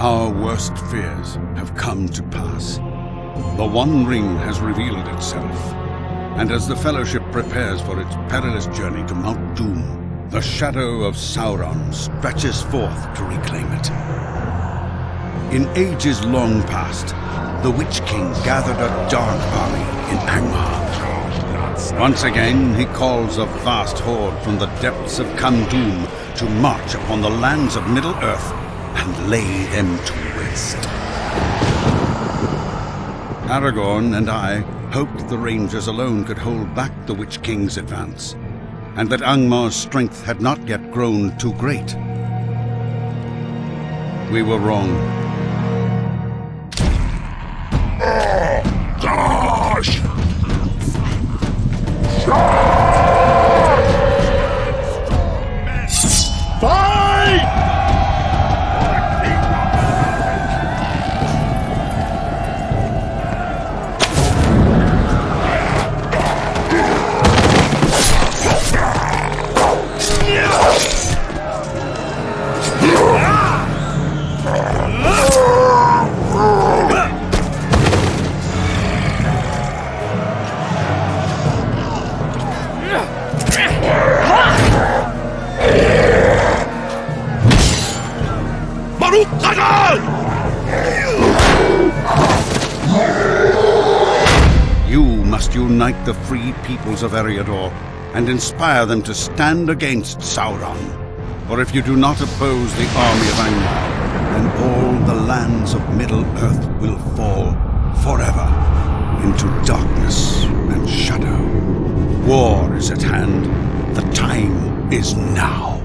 Our worst fears have come to pass. The One Ring has revealed itself, and as the Fellowship prepares for its perilous journey to Mount Doom, the shadow of Sauron stretches forth to reclaim it. In ages long past, the Witch King gathered a dark army in Angmar. Once again, he calls a vast horde from the depths of Carn Dûm to march upon the lands of Middle-earth and lay them to rest. Aragorn and I hoped the Rangers alone could hold back the Witch King's advance, and that Angmar's strength had not yet grown too great. We were wrong. You must unite the free peoples of Eriador and inspire them to stand against Sauron. For if you do not oppose the army of Angmar, then all the lands of Middle-earth will fall forever into darkness and shadow. War is at hand. The time is now.